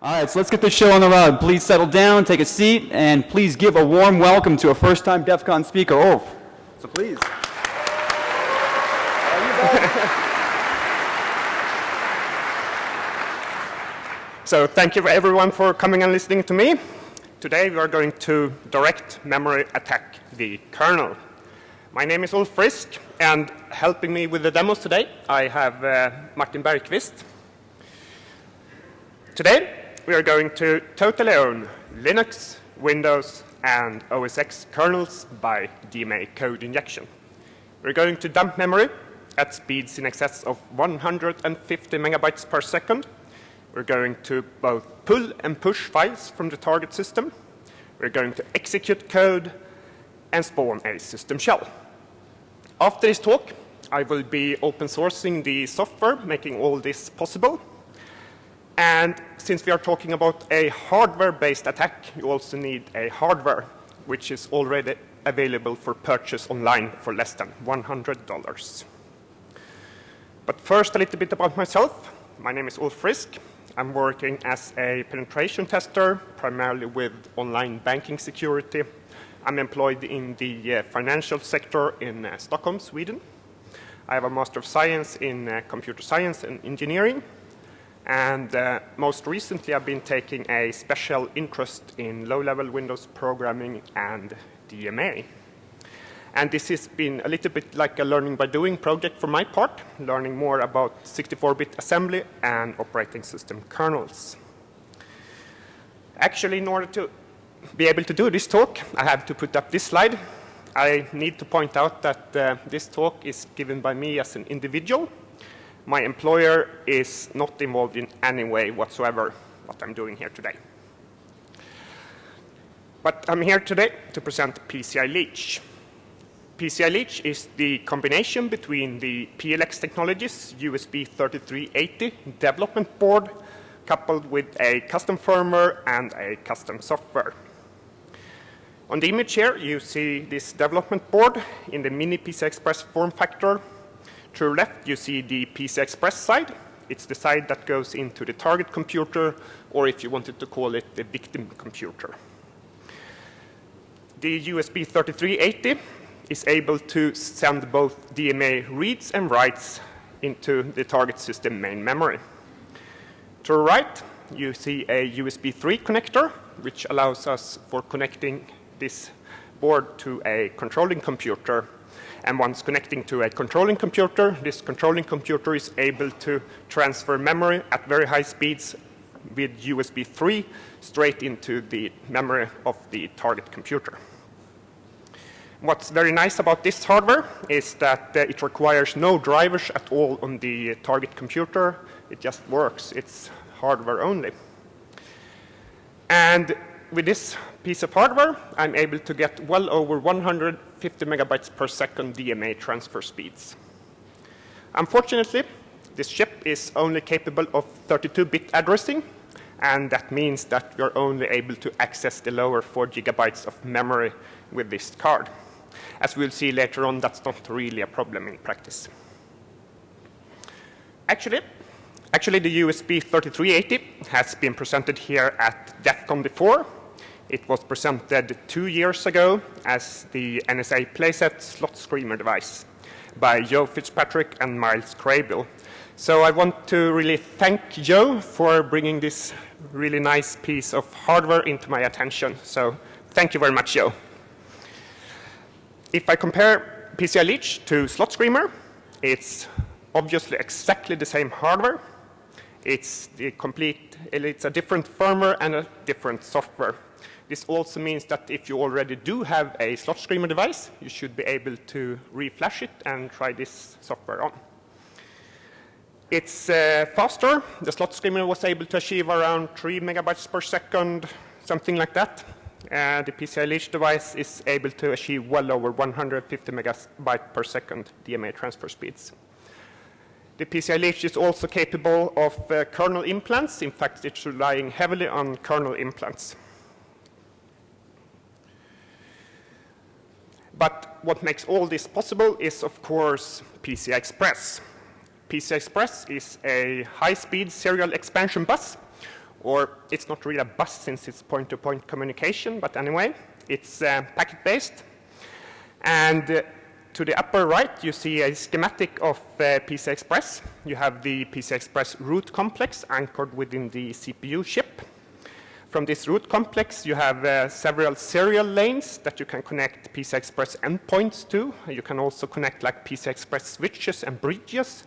All right, so let's get this show on the road. Please settle down, take a seat, and please give a warm welcome to a first-time DEF CON speaker, Ulf. So please. So thank you everyone for coming and listening to me. Today we are going to direct memory attack the kernel. My name is Ulf Frisk, and helping me with the demos today, I have uh, Martin Bergqvist. Today we are going to totally own Linux, Windows, and OS X kernels by DMA code injection. We're going to dump memory at speeds in excess of 150 megabytes per second we're going to both pull and push files from the target system. We're going to execute code and spawn a system shell. After this talk, I will be open sourcing the software making all this possible. And since we are talking about a hardware-based attack, you also need a hardware, which is already available for purchase online for less than $100. But first, a little bit about myself. My name is Ulf Frisk. I'm working as a penetration tester, primarily with online banking security. I'm employed in the uh, financial sector in uh, Stockholm, Sweden. I have a Master of Science in uh, Computer Science and Engineering. And uh, most recently, I've been taking a special interest in low-level Windows programming and DMA. And this has been a little bit like a learning by doing project for my part, learning more about 64-bit assembly and operating system kernels. Actually, in order to be able to do this talk, I have to put up this slide. I need to point out that uh, this talk is given by me as an individual. My employer is not involved in any way whatsoever what I'm doing here today. But I'm here today to present PCI Leech. PCI Leech is the combination between the PLX Technologies USB 3380 development board coupled with a custom firmware and a custom software. On the image here, you see this development board in the mini PCI Express form factor. To the left, you see the PCI Express side. It's the side that goes into the target computer, or if you wanted to call it, the victim computer. The USB 3380 is able to send both DMA reads and writes into the target system main memory. To the right, you see a USB 3 connector, which allows us for connecting this board to a controlling computer. And once connecting to a controlling computer, this controlling computer is able to transfer memory at very high speeds with USB 3 straight into the memory of the target computer. What's very nice about this hardware is that uh, it requires no drivers at all on the target computer. It just works. It's hardware only. And with this piece of hardware, I'm able to get well over 150 megabytes per second DMA transfer speeds. Unfortunately, this chip is only capable of 32-bit addressing, and that means that you're only able to access the lower 4 gigabytes of memory with this card. As we'll see later on, that's not really a problem in practice. Actually, actually the USB 3380 has been presented here at DEF CON before. It was presented two years ago as the NSA playset slot screamer device by Joe Fitzpatrick and Miles Craybill. So I want to really thank Joe for bringing this really nice piece of hardware into my attention. So thank you very much, Joe if I compare PCI Leech to Slot Screamer, it's obviously exactly the same hardware. It's the complete, it's a different firmware and a different software. This also means that if you already do have a Slot Screamer device, you should be able to reflash it and try this software on. It's uh, faster. The Slot Screamer was able to achieve around 3 megabytes per second, something like that uh, the PCI Leech device is able to achieve well over 150 megabytes per second DMA transfer speeds. The PCI Leech is also capable of uh, kernel implants. In fact, it's relying heavily on kernel implants. But what makes all this possible is, of course, PCI Express. PCI Express is a high-speed serial expansion bus or it's not really a bus since it's point-to-point communication, but anyway, it's uh, packet-based. And uh, to the upper right, you see a schematic of uh, PCI Express. You have the PCI Express root complex anchored within the CPU chip. From this root complex, you have uh, several serial lanes that you can connect PCI Express endpoints to. You can also connect like PCI Express switches and bridges.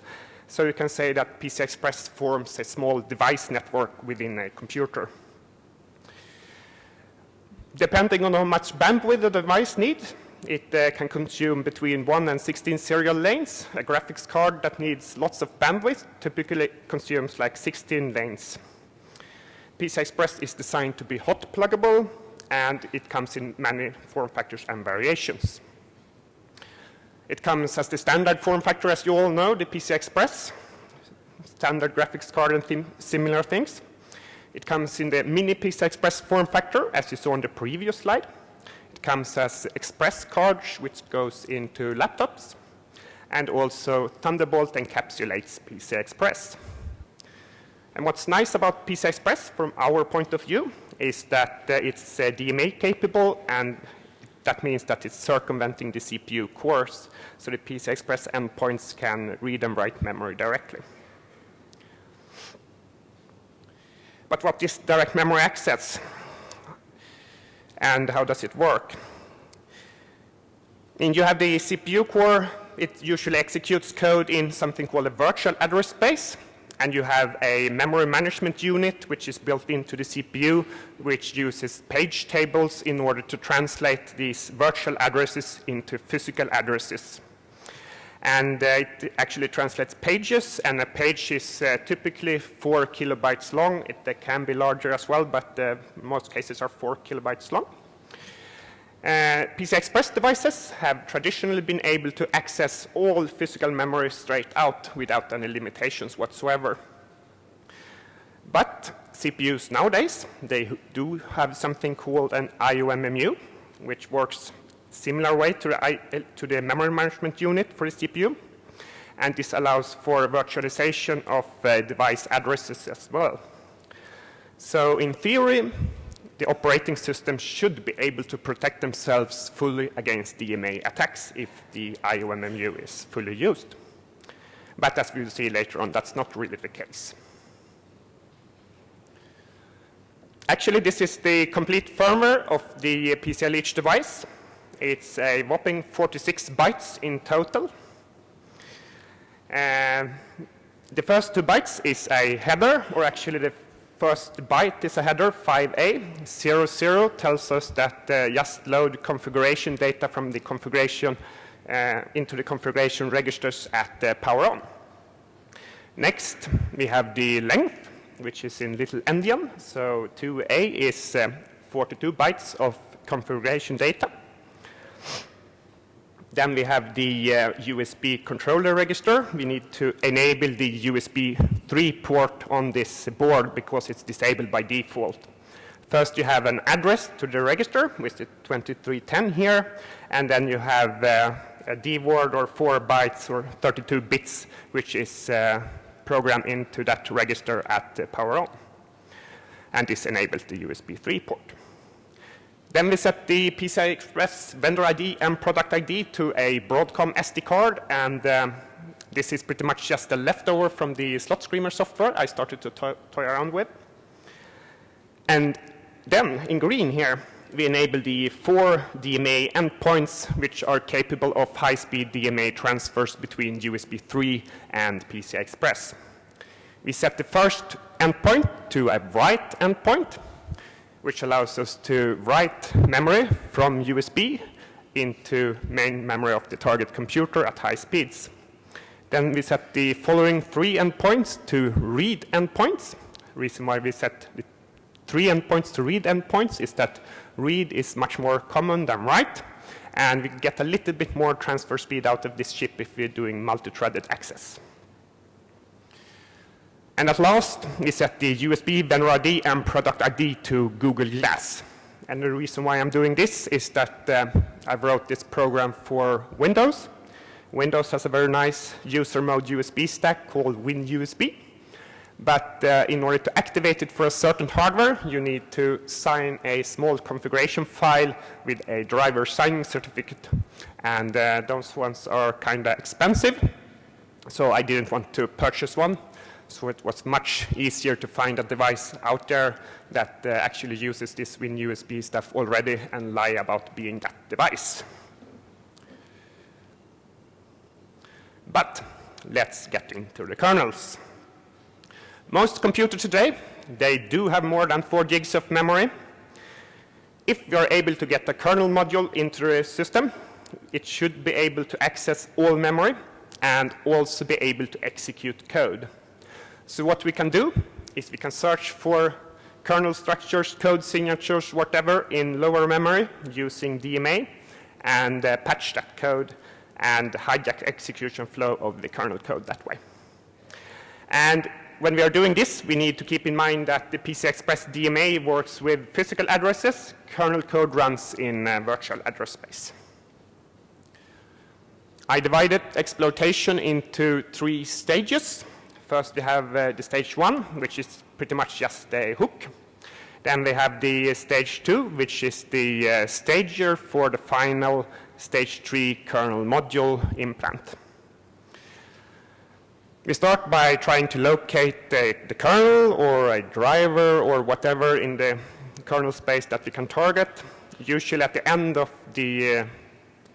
So you can say that PCI Express forms a small device network within a computer. Depending on how much bandwidth the device needs, it uh, can consume between 1 and 16 serial lanes. A graphics card that needs lots of bandwidth typically consumes like 16 lanes. PCI Express is designed to be hot pluggable, and it comes in many form factors and variations. It comes as the standard form factor, as you all know, the PCI Express, standard graphics card and similar things. It comes in the mini PCI Express form factor, as you saw on the previous slide It comes as Express cards, which goes into laptops, and also Thunderbolt encapsulates PCI Express. And what's nice about PCI Express from our point of view is that uh, it's uh, DMA capable and that means that it's circumventing the CPU cores, so the PCI Express endpoints can read and write memory directly. But what is direct memory access? and how does it work. And you have the CPU core. It usually executes code in something called a virtual address space. And you have a memory management unit, which is built into the CPU, which uses page tables in order to translate these virtual addresses into physical addresses. And uh, it actually translates pages, and a page is uh, typically 4 kilobytes long. It uh, can be larger as well, but uh, most cases are 4 kilobytes long. Uh, PCI Express devices have traditionally been able to access all physical memory straight out without any limitations whatsoever. But CPUs nowadays, they do have something called an IOMMU, which works similar way to the, I, to the memory management unit for the CPU. And this allows for virtualization of uh, device addresses as well. So in theory, the operating system should be able to protect themselves fully against DMA attacks if the IOMMU is fully used. But as we'll see later on, that's not really the case. Actually, this is the complete firmware of the PCI Leech device. It's a whopping 46 bytes in total. Uh, the first two bytes is a header, or actually the first byte is a header, 5A. 00 tells us that uh, just load configuration data from the configuration uh, into the configuration registers at uh, power on. Next, we have the length, which is in little endian. So 2A is uh, 42 bytes of configuration data. Then we have the uh, USB controller register. We need to enable the USB 3 port on this board because it's disabled by default. First you have an address to the register, which is 2310 here, and then you have uh, a D word or 4 bytes or 32 bits, which is uh, programmed into that register at power on. And this enables the USB 3 port. Then we set the PCI Express vendor ID and product ID to a Broadcom SD card, and um, this is pretty much just a leftover from the slot screamer software I started to toy, toy around with. And then, in green here, we enable the four DMA endpoints which are capable of high-speed DMA transfers between USB 3 and PCI Express. We set the first endpoint to a write endpoint, which allows us to write memory from USB into main memory of the target computer at high speeds. Then we set the following three endpoints to read endpoints. Reason why we set the three endpoints to read endpoints is that read is much more common than write, and we get a little bit more transfer speed out of this chip if we're doing multi-threaded access. And at last, we set the USB vendor ID and product ID to Google Glass. And the reason why I'm doing this is that uh, I wrote this program for Windows. Windows has a very nice user mode USB stack called WinUSB. But uh, in order to activate it for a certain hardware, you need to sign a small configuration file with a driver signing certificate. And uh, those ones are kind of expensive, so I didn't want to purchase one. So it was much easier to find a device out there that uh, actually uses this WinUSB stuff already and lie about being that device. But let's get into the kernels. Most computers today, they do have more than 4 gigs of memory. If you're able to get a kernel module into the system, it should be able to access all memory and also be able to execute code. So what we can do is we can search for kernel structures, code signatures, whatever in lower memory using DMA and uh, patch that code and hijack execution flow of the kernel code that way. And when we are doing this, we need to keep in mind that the PCI Express DMA works with physical addresses. Kernel code runs in uh, virtual address space. I divided exploitation into three stages. First, we have uh, the stage one, which is pretty much just a hook. Then we have the stage two, which is the uh, stager for the final stage three kernel module implant. We start by trying to locate the, the, kernel or a driver or whatever in the kernel space that we can target. Usually at the end of the uh,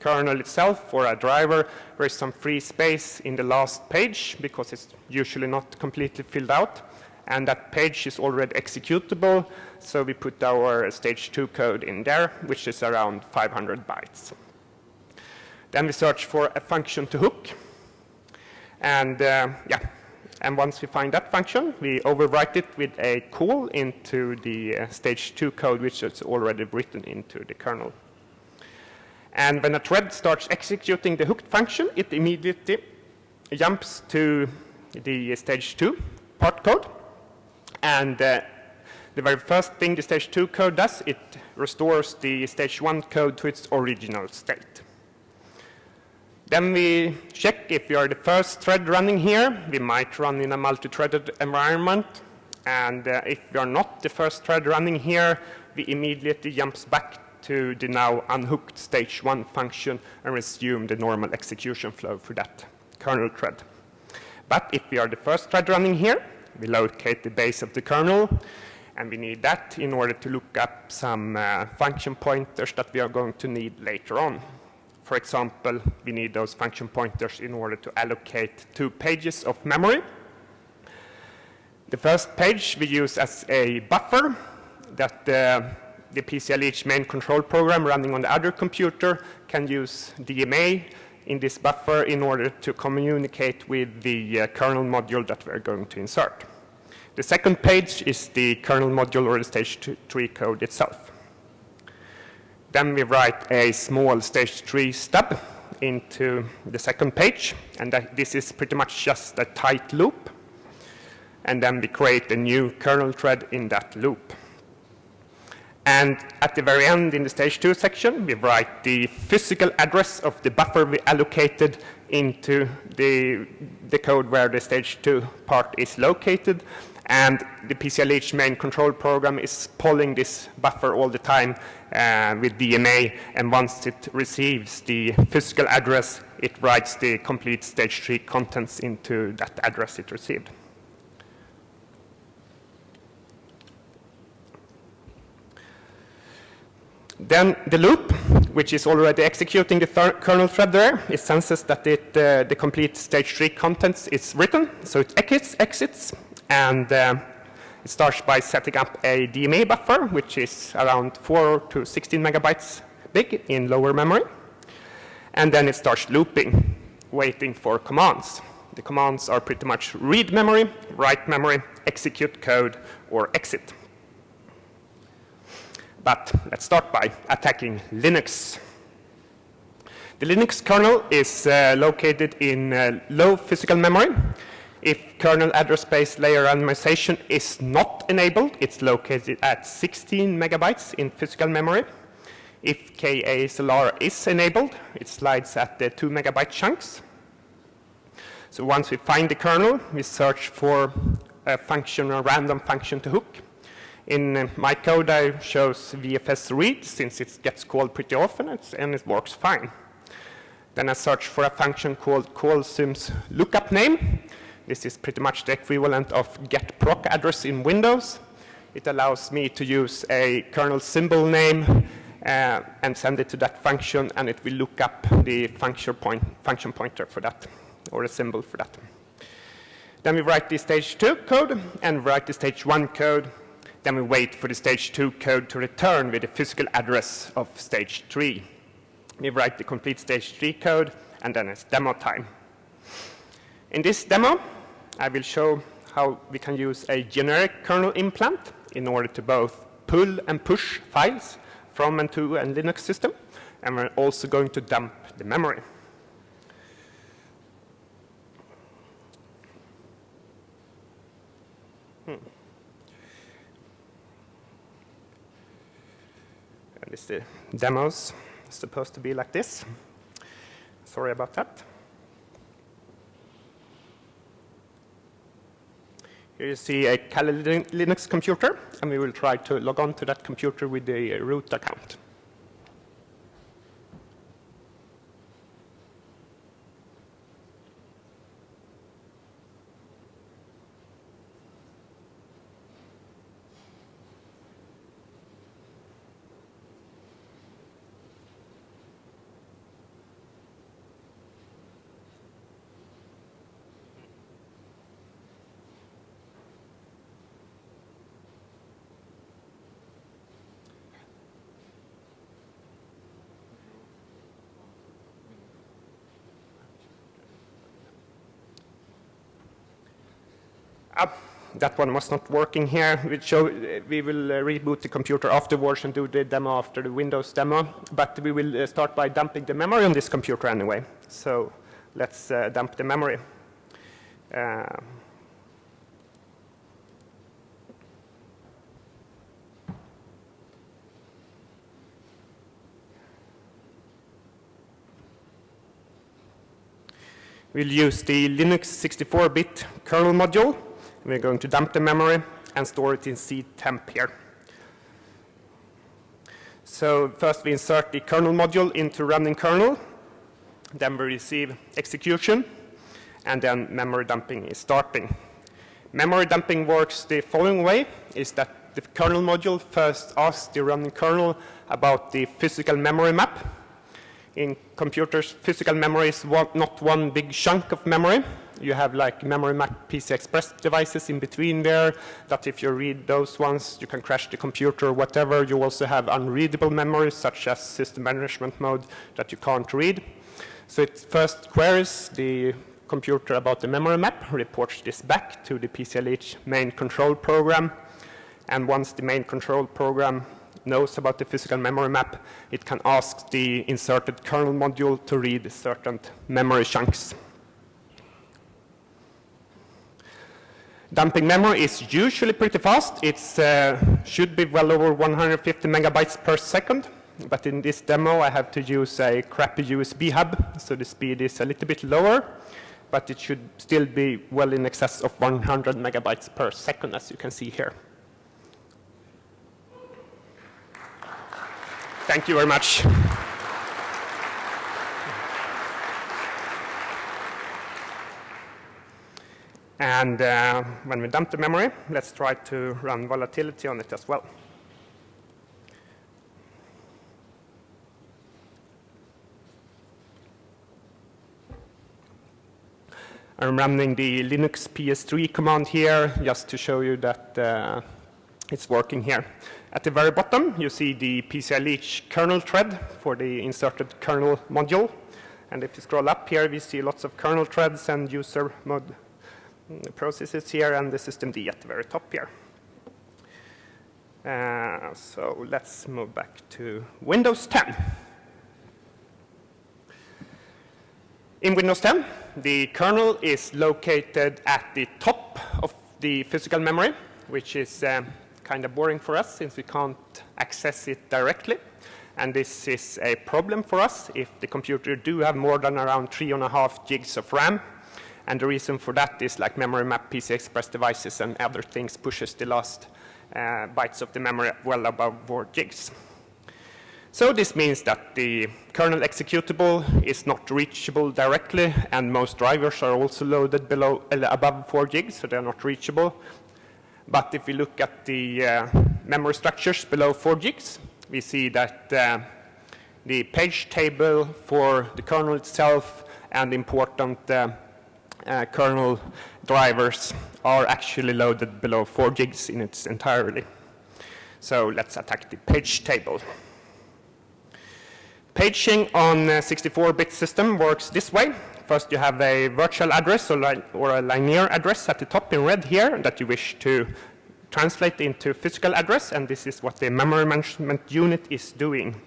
kernel itself or a driver, there is some free space in the last page because it's usually not completely filled out. And that page is already executable, so we put our stage 2 code in there, which is around 500 bytes. Then we search for a function to hook. And uh, yeah, and once we find that function, we overwrite it with a call into the uh, stage 2 code, which is already written into the kernel. And when a thread starts executing the hooked function, it immediately jumps to the stage 2 part code. And uh, the very first thing the stage 2 code does, it restores the stage 1 code to its original state. Then we check if we are the first thread running here. We might run in a multi-threaded environment. And uh, if we are not the first thread running here, we immediately jumps back to the now unhooked stage 1 function and resume the normal execution flow for that kernel thread. But if we are the first thread running here, we locate the base of the kernel, and we need that in order to look up some uh, function pointers that we are going to need later on. For example, we need those function pointers in order to allocate two pages of memory. The first page we use as a buffer that uh, the PCLH main control program running on the other computer can use DMA in this buffer in order to communicate with the uh, kernel module that we're going to insert. The second page is the kernel module or the stage 3 code itself. Then we write a small stage 3 stub into the second page, and that, this is pretty much just a tight loop. And then we create a new kernel thread in that loop. And at the very end in the stage 2 section, we write the physical address of the buffer we allocated into the, the code where the stage 2 part is located. And the PCLH main control program is polling this buffer all the time uh, with DMA. And once it receives the physical address, it writes the complete stage 3 contents into that address it received. Then the loop, which is already executing the kernel thread there, it senses that it, uh, the complete stage 3 contents is written, so it exits, exits and uh, it starts by setting up a DMA buffer, which is around 4 to 16 megabytes big in lower memory. And then it starts looping, waiting for commands. The commands are pretty much read memory, write memory, execute code, or exit. But let's start by attacking Linux. The Linux kernel is uh, located in uh, low physical memory. If kernel address space layer randomization is not enabled, it's located at 16 megabytes in physical memory. If KASLR is enabled, it slides at the 2 megabyte chunks. So once we find the kernel, we search for a function, a random function to hook. In uh, my code, I chose VFS read since it gets called pretty often and it works fine. Then I search for a function called callsims lookup name. This is pretty much the equivalent of get proc address in Windows. It allows me to use a kernel symbol name uh, and send it to that function, and it will look up the function, point, function pointer for that, or a symbol for that. Then we write the stage 2 code and write the stage 1 code then we wait for the stage 2 code to return with the physical address of stage 3. We write the complete stage 3 code, and then it's demo time. In this demo, I will show how we can use a generic kernel implant in order to both pull and push files from and to a Linux system, and we're also going to dump the memory. At least the demos supposed to be like this. Sorry about that. Here you see a Kali Linux computer, and we will try to log on to that computer with the root account. Uh, that one was not working here. We, show, we will uh, reboot the computer afterwards and do the demo after the Windows demo. But we will uh, start by dumping the memory on this computer anyway. So let's uh, dump the memory. We'll use the Linux 64-bit kernel module we're going to dump the memory and store it in C temp here. So first we insert the kernel module into running kernel. Then we receive execution. And then memory dumping is starting. Memory dumping works the following way, is that the kernel module first asks the running kernel about the physical memory map. In computers, physical memory is one, not one big chunk of memory, you have like memory map PC Express devices in between there that if you read those ones, you can crash the computer whatever. You also have unreadable memory such as system management mode that you can't read. So it first queries the computer about the memory map, reports this back to the PCLH main control program. And once the main control program knows about the physical memory map, it can ask the inserted kernel module to read certain memory chunks. Dumping memory is usually pretty fast. It uh, should be well over 150 megabytes per second. But in this demo, I have to use a crappy USB hub, so the speed is a little bit lower. But it should still be well in excess of 100 megabytes per second, as you can see here. Thank you very much. And uh, when we dump the memory, let's try to run volatility on it as well. I'm running the Linux PS3 command here just to show you that uh, it's working here. At the very bottom, you see the PCLH kernel thread for the inserted kernel module. And if you scroll up here, we see lots of kernel threads and user mode processes here and the system D at the very top here. Uh, so let's move back to Windows 10. In Windows 10, the kernel is located at the top of the physical memory, which is uh, kind of boring for us since we can't access it directly. And this is a problem for us if the computer do have more than around three and a half gigs of RAM And the reason for that is like memory map PC Express devices and other things pushes the last uh, bytes of the memory well above 4 gigs. So this means that the kernel executable is not reachable directly, and most drivers are also loaded below, uh, above 4 gigs, so they're not reachable. But if we look at the uh, memory structures below 4 gigs, we see that uh, the page table for the kernel itself and important uh, uh, kernel drivers are actually loaded below 4 gigs in its entirety. So let's attack the page table. Paging on a 64-bit system works this way. First, you have a virtual address or, or, a linear address at the top in red here that you wish to translate into physical address, and this is what the memory management unit is doing.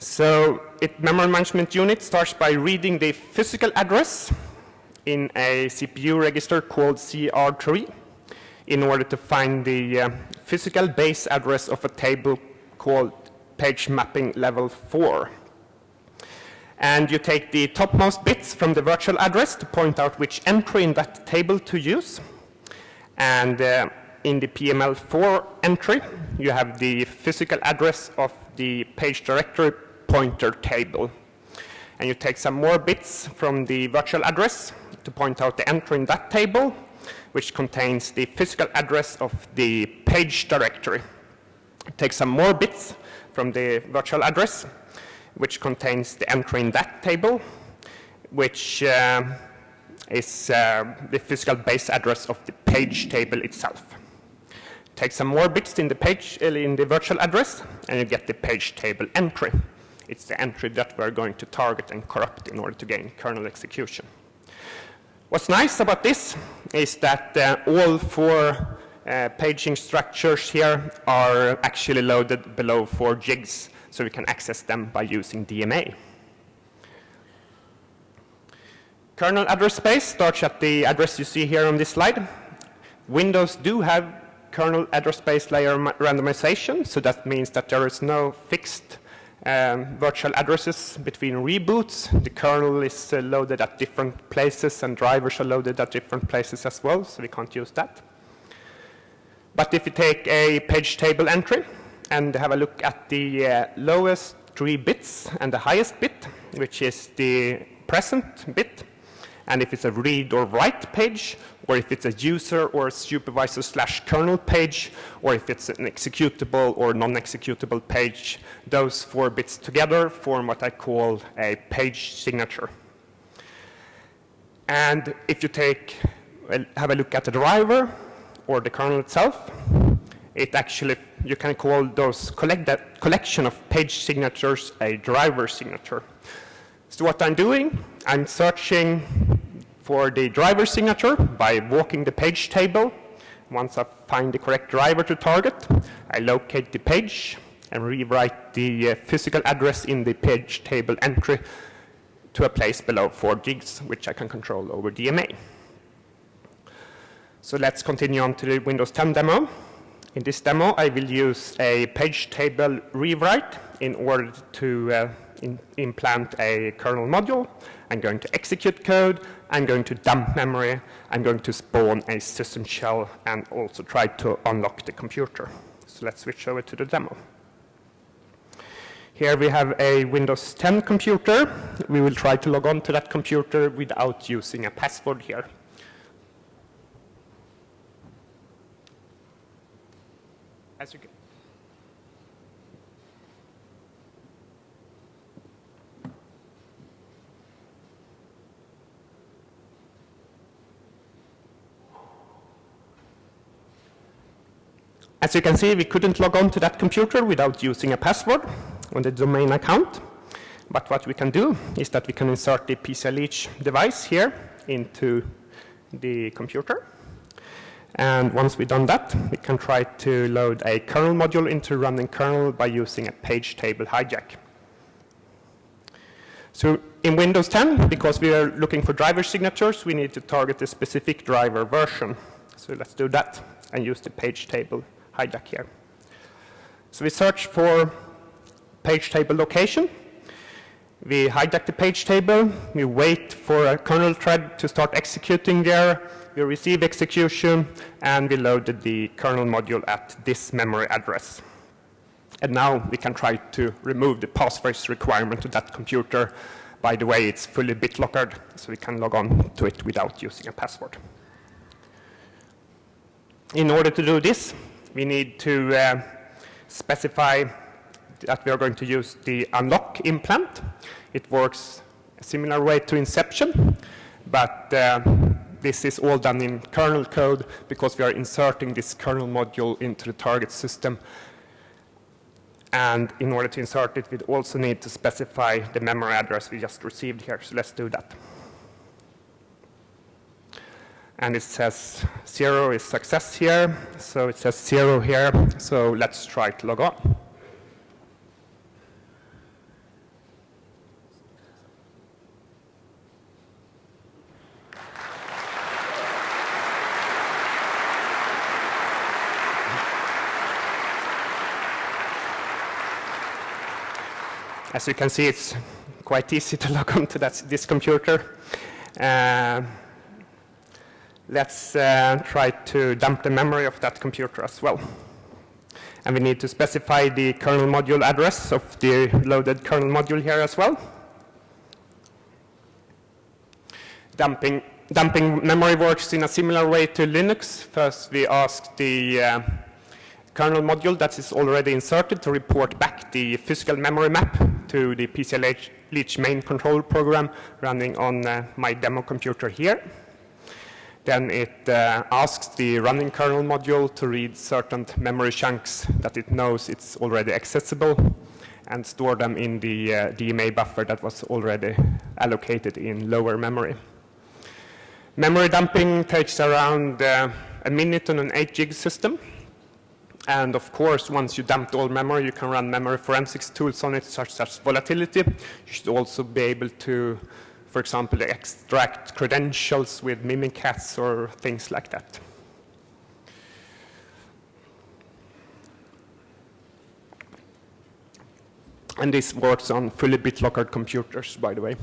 So, it, memory management unit starts by reading the physical address in a CPU register called CR3 in order to find the uh, physical base address of a table called page mapping level 4. And you take the topmost bits from the virtual address to point out which entry in that table to use. And uh, in the PML4 entry, you have the physical address of the page directory pointer table. And you take some more bits from the virtual address to point out the entry in that table, which contains the physical address of the page directory. Take some more bits from the virtual address, which contains the entry in that table, which uh, is uh, the physical base address of the page table itself. Take some more bits in the page uh, in the virtual address, and you get the page table entry. It's the entry that we're going to target and corrupt in order to gain kernel execution. What's nice about this is that uh, all four uh, paging structures here are actually loaded below 4 gigs, so we can access them by using DMA. Kernel address space starts at the address you see here on this slide. Windows do have kernel address space layer randomization, so that means that there is no fixed um, virtual addresses between reboots. The kernel is uh, loaded at different places and drivers are loaded at different places as well, so we can't use that. But if you take a page table entry and have a look at the uh, lowest three bits and the highest bit, which is the present bit, and if it's a read or write page, or if it's a user or a supervisor slash kernel page, or if it's an executable or non-executable page, those four bits together form what I call a page signature. And if you take, have a look at the driver, or the kernel itself. It actually, you can call those collect that collection of page signatures a driver signature. So what I'm doing, I'm searching for the driver signature by walking the page table. Once I find the correct driver to target, I locate the page and rewrite the uh, physical address in the page table entry to a place below 4 gigs, which I can control over DMA. So let's continue on to the Windows 10 demo. In this demo, I will use a page table rewrite in order to uh, in implant a kernel module. I'm going to execute code. I'm going to dump memory. I'm going to spawn a system shell and also try to unlock the computer. So let's switch over to the demo. Here we have a Windows 10 computer. We will try to log on to that computer without using a password here. as you can. As you can see, we couldn't log on to that computer without using a password on the domain account. But what we can do is that we can insert the PCLeech device here into the computer. And once we've done that, we can try to load a kernel module into running kernel by using a page table hijack. So in Windows 10, because we are looking for driver signatures, we need to target a specific driver version. So let's do that and use the page table hijack here. So we search for page table location. We hijack the page table, we wait for a kernel thread to start executing there, we receive execution, and we loaded the kernel module at this memory address. And now we can try to remove the passphrase requirement to that computer. By the way, it's fully BitLockered, so we can log on to it without using a password. In order to do this, we need to uh, specify that we are going to use the unlock implant. It works a similar way to Inception, but uh, this is all done in kernel code because we are inserting this kernel module into the target system. And in order to insert it, we also need to specify the memory address we just received here. So let's do that. And it says zero is success here. So it says zero here. So let's try to log on. As you can see, it's quite easy to log on to that, this computer. Uh, let's uh, try to dump the memory of that computer as well. And we need to specify the kernel module address of the loaded kernel module here as well. Dumping, dumping memory works in a similar way to Linux. First, we ask the uh, kernel module that is already inserted to report back the physical memory map to the PCL main control program running on uh, my demo computer here. Then it uh, asks the running kernel module to read certain memory chunks that it knows it's already accessible and store them in the uh, DMA buffer that was already allocated in lower memory. Memory dumping takes around uh, a minute on an 8 gig system. And of course, once you dumped all memory, you can run memory forensics tools on it, such as volatility. You should also be able to, for example, extract credentials with Mimikatz or things like that. And this works on fully BitLocker computers, by the way.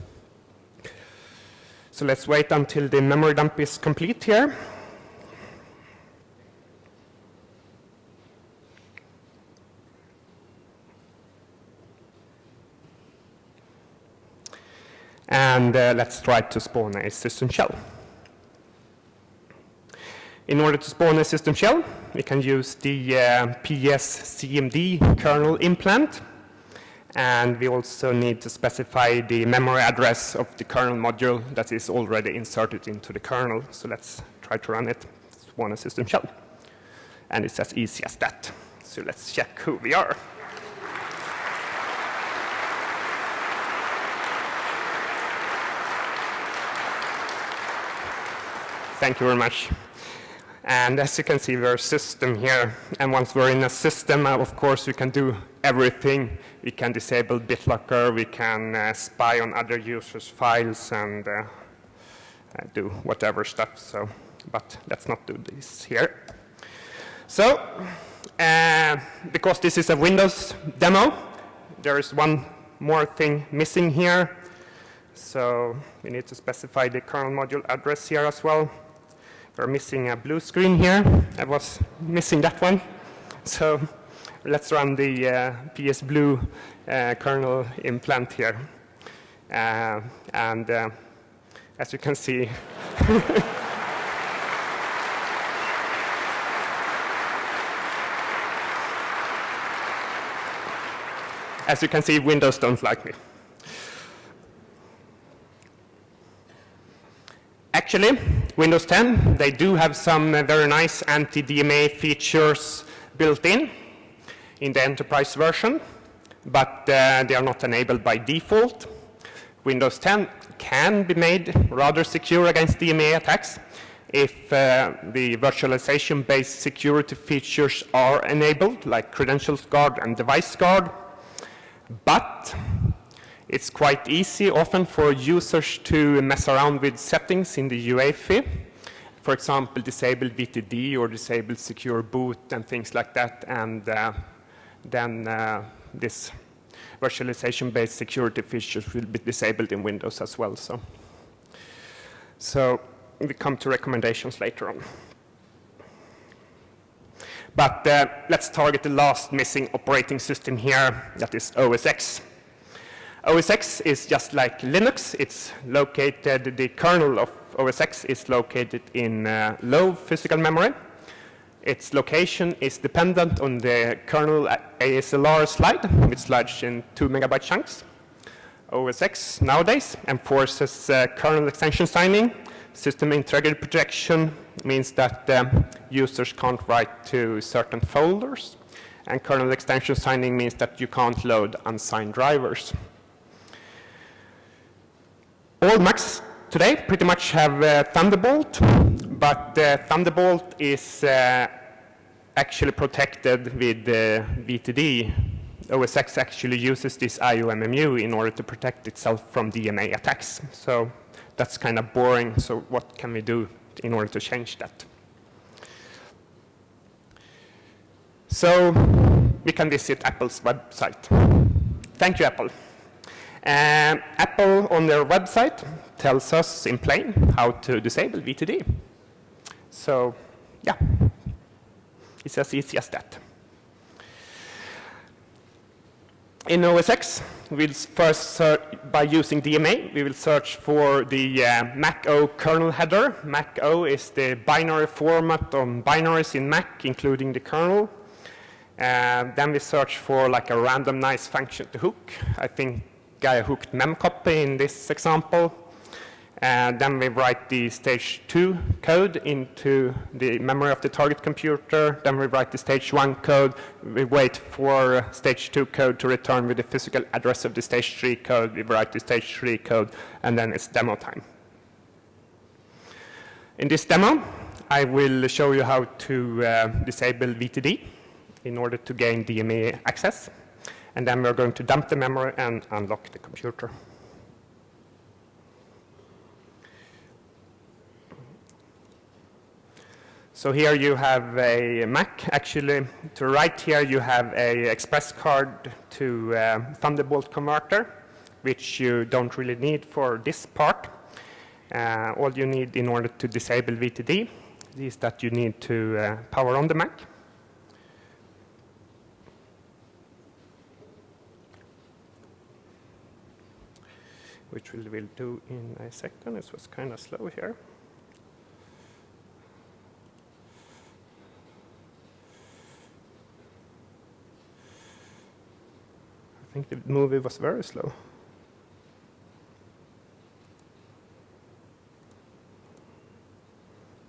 So let's wait until the memory dump is complete here. And uh, let's try to spawn a system shell. In order to spawn a system shell, we can use the uh, PS CMD kernel implant. And we also need to specify the memory address of the kernel module that is already inserted into the kernel. So let's try to run it. Spawn a system shell. And it's as easy as that. So let's check who we are. Thank you very much. And as you can see, we're a system here. And once we're in a system, uh, of course, we can do everything. We can disable BitLocker, we can uh, spy on other users' files and uh, uh do whatever stuff. So, but let's not do this here. So, uh, because this is a Windows demo, there is one more thing missing here. So we need to specify the kernel module address here as well. We're missing a blue screen here. I was missing that one. So let's run the uh, PS Blue uh, kernel implant here. Uh, and uh, as you can see, as you can see, Windows don't like me. Actually, Windows 10, they do have some uh, very nice anti-DMA features built in in the enterprise version, but uh, they are not enabled by default. Windows 10 can be made rather secure against DMA attacks if uh, the virtualization-based security features are enabled, like credentials guard and device guard. But it's quite easy often for users to mess around with settings in the UEFI. For example, disable VTD or disable secure boot and things like that. And uh, then uh, this virtualization-based security features will be disabled in Windows as well. So, so we come to recommendations later on. But uh, let's target the last missing operating system here, that is OS X. OS X is just like Linux. It's located, the kernel of OS X is located in uh, low physical memory. Its location is dependent on the kernel ASLR slide, which slides in 2 megabyte chunks. OS X nowadays enforces uh, kernel extension signing. System integrity protection means that um, users can't write to certain folders. And kernel extension signing means that you can't load unsigned drivers. All Macs today pretty much have uh, Thunderbolt, but uh, Thunderbolt is uh, actually protected with VTD. OSX actually uses this IOMMU in order to protect itself from DMA attacks. So that's kind of boring. So what can we do in order to change that? So we can visit Apple's website. Thank you, Apple. Um, Apple on their website tells us in plain how to disable VTD. So yeah, it's as easy as that. In OS X, we'll first search by using DMA, we will search for the uh, Mac O kernel header. Mac O is the binary format on binaries in Mac, including the kernel. Uh, then we search for like a randomized function to hook. I think I hooked memcopy in this example. And then we write the stage 2 code into the memory of the target computer. Then we write the stage 1 code. We wait for stage 2 code to return with the physical address of the stage 3 code. We write the stage 3 code, and then it's demo time. In this demo, I will show you how to uh, disable VTD in order to gain DMA access. And then we're going to dump the memory and unlock the computer. So here you have a Mac. Actually, to right here you have a express card to uh, Thunderbolt converter, which you don't really need for this part. Uh, all you need in order to disable VTD is that you need to uh, power on the Mac. Which we will do in a second. It was kind of slow here. I think the movie was very slow.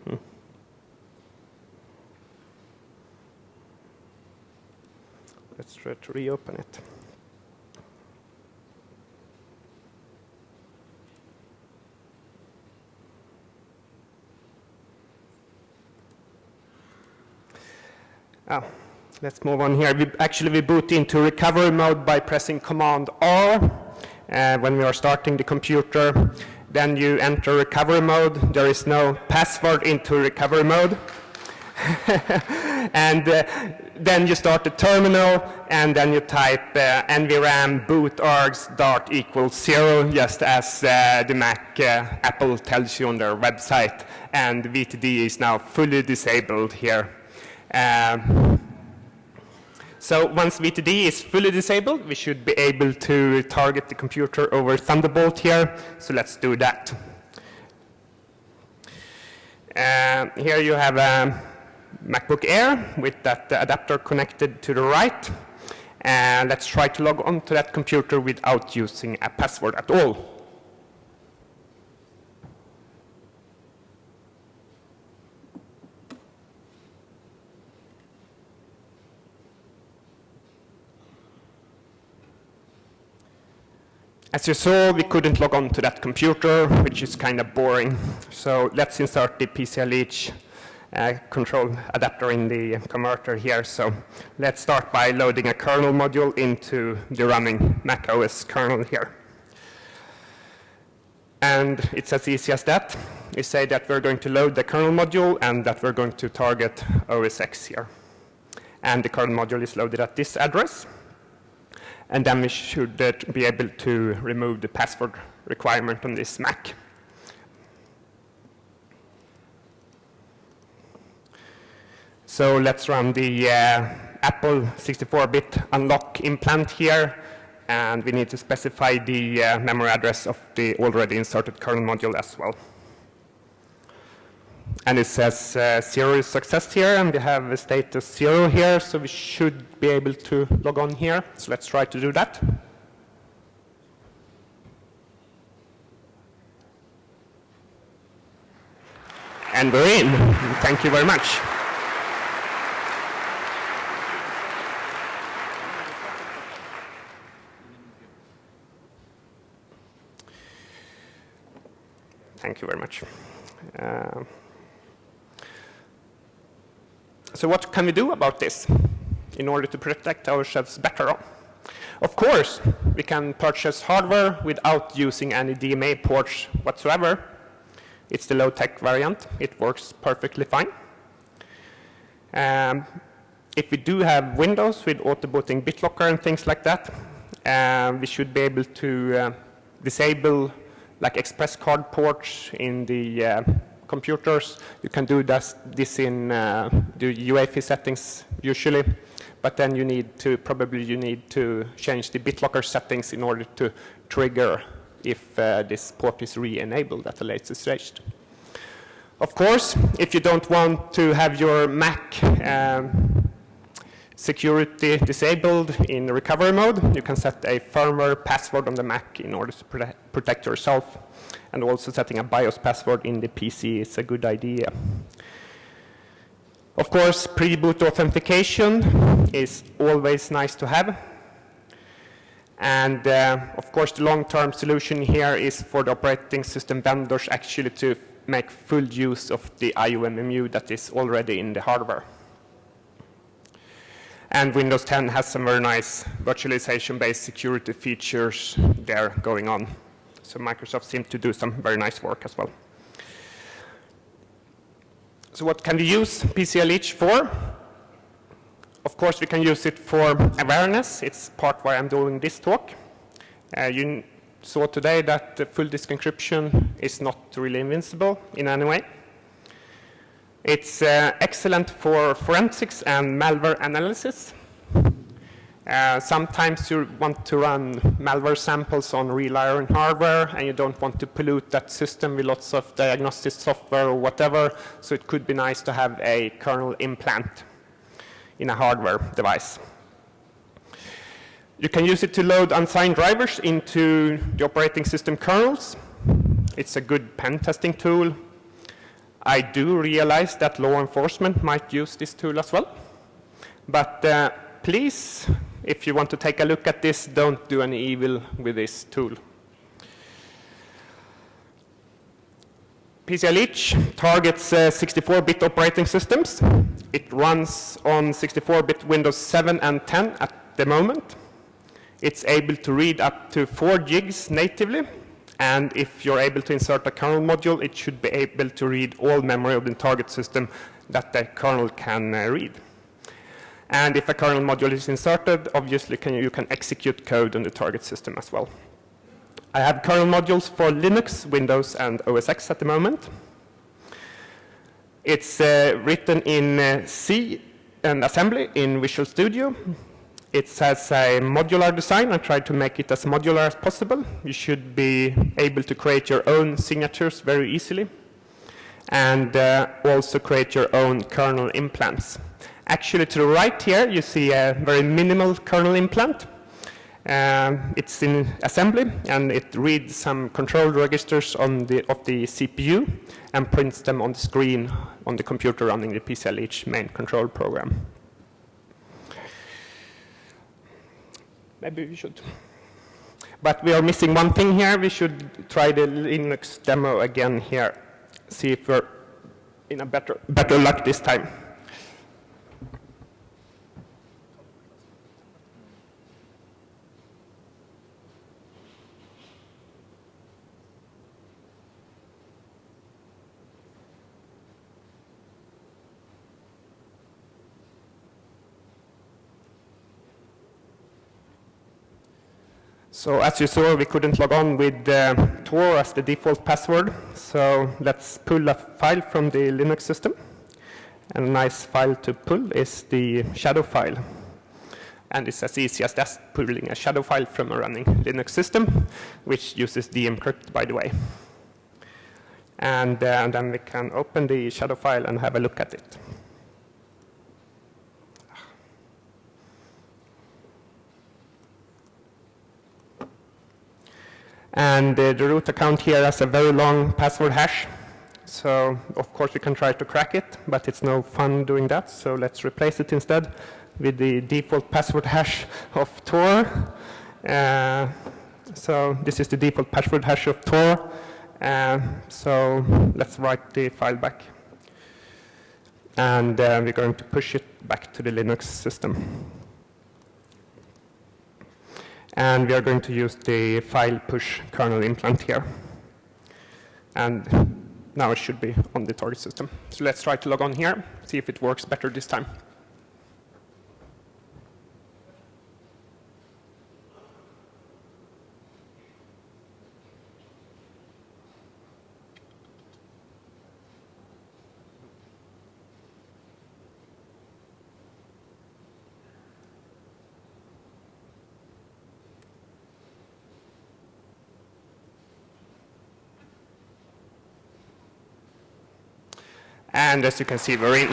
Hmm. Let's try to reopen it. Let's move on here. We, actually, we boot into recovery mode by pressing Command R uh, when we are starting the computer. Then you enter recovery mode. There is no password into recovery mode. and uh, then you start the terminal, and then you type uh, nvram boot args dart equals zero, just as uh, the Mac uh, Apple tells you on their website. And VTD is now fully disabled here. Um, so once VTD is fully disabled, we should be able to target the computer over Thunderbolt here. So let's do that. Uh, here you have a MacBook Air with that adapter connected to the right. And let's try to log on to that computer without using a password at all. As you saw, we couldn't log on to that computer, which is kind of boring. So let's insert the PCLH uh, control adapter in the converter here. So let's start by loading a kernel module into the running Mac OS kernel here. And it's as easy as that. We say that we're going to load the kernel module and that we're going to target OS X here. And the kernel module is loaded at this address. And then we should uh, be able to remove the password requirement on this Mac. So let's run the uh, Apple 64-bit unlock implant here, and we need to specify the uh, memory address of the already inserted kernel module as well. And it says uh, zero is success here, and we have a status zero here, so we should be able to log on here. So let's try to do that. And we're in. Thank you very much. Thank you very much. Uh, so what can we do about this in order to protect ourselves better? Of course, we can purchase hardware without using any DMA ports whatsoever. It's the low-tech variant. It works perfectly fine. Um, if we do have Windows with auto-booting BitLocker and things like that, uh, we should be able to uh, disable like express card ports in the uh, computers. You can do this, this in uh, the UEFI settings usually, but then you need to, probably you need to change the BitLocker settings in order to trigger if uh, this port is re-enabled at a later stage. Of course, if you don't want to have your Mac um, security disabled in recovery mode, you can set a firmware password on the Mac in order to protect yourself. And also setting a BIOS password in the PC is a good idea. Of course, pre-boot authentication is always nice to have. And uh, of course, the long-term solution here is for the operating system vendors actually to make full use of the IOMMU that is already in the hardware. And Windows 10 has some very nice virtualization-based security features there going on. So Microsoft seems to do some very nice work as well. So what can we use PCLH for? Of course, we can use it for awareness. It's part why I'm doing this talk. Uh, you saw today that the full disk encryption is not really invincible in any way. It's uh, excellent for forensics and malware analysis. Uh, sometimes you want to run malware samples on real iron hardware and you don't want to pollute that system with lots of diagnostic software or whatever, so it could be nice to have a kernel implant in a hardware device. You can use it to load unsigned drivers into the operating system kernels. It's a good pen testing tool. I do realize that law enforcement might use this tool as well. But uh, please, if you want to take a look at this, don't do any evil with this tool. PCLH targets 64-bit uh, operating systems. It runs on 64-bit Windows 7 and 10 at the moment. It's able to read up to 4 gigs natively, and if you're able to insert a kernel module, it should be able to read all memory of the target system that the kernel can uh, read. And if a kernel module is inserted, obviously can, you can execute code on the target system as well. I have kernel modules for Linux, Windows, and OS X at the moment. It's uh, written in uh, C and assembly in Visual Studio. It has a modular design. I tried to make it as modular as possible. You should be able to create your own signatures very easily and uh, also create your own kernel implants. Actually, to the right here, you see a very minimal kernel implant. Um, it's in assembly, and it reads some control registers on the, of the CPU and prints them on the screen on the computer running the PCLH main control program. Maybe we should. But we are missing one thing here. We should try the Linux demo again here. See if we're in a better, better luck this time. So as you saw, we couldn't log on with uh, Tor as the default password. So let's pull a file from the Linux system. And a nice file to pull is the shadow file. And it's as easy as just pulling a shadow file from a running Linux system, which uses dmcrypt, by the way. And uh, then we can open the shadow file and have a look at it. And the root account here has a very long password hash. So of course we can try to crack it, but it's no fun doing that. So let's replace it instead with the default password hash of Tor. Uh, so this is the default password hash of Tor. Uh, so let's write the file back. And uh, we're going to push it back to the Linux system. And we are going to use the file push kernel implant here. And now it should be on the target system. So let's try to log on here, see if it works better this time. And as you can see, in.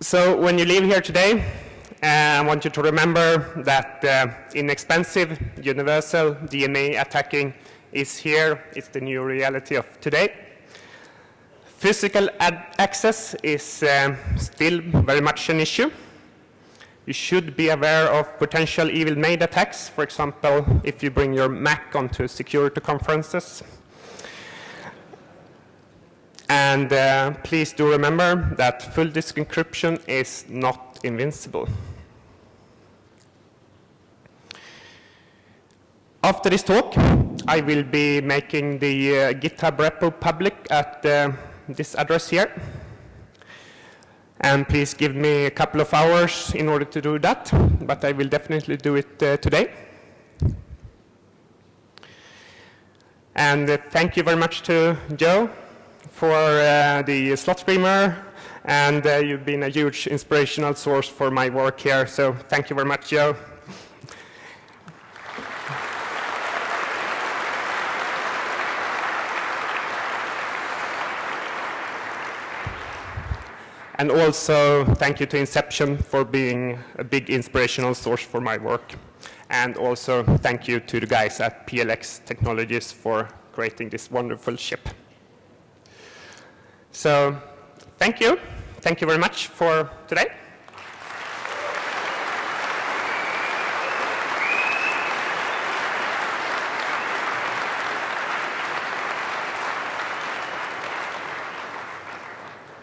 So when you leave here today, uh, I want you to remember that uh, inexpensive universal DNA attacking is here. It's the new reality of today. Physical access is uh, still very much an issue. You should be aware of potential evil maid attacks, for example, if you bring your Mac onto security conferences. And uh, please do remember that full disk encryption is not invincible. After this talk, I will be making the uh, GitHub repo public at uh, this address here. And please give me a couple of hours in order to do that, but I will definitely do it uh, today. And uh, thank you very much to Joe for uh, the slot streamer, and uh, you've been a huge inspirational source for my work here, so thank you very much, Joe. And also, thank you to Inception for being a big inspirational source for my work. And also, thank you to the guys at PLX Technologies for creating this wonderful ship. So, thank you. Thank you very much for today.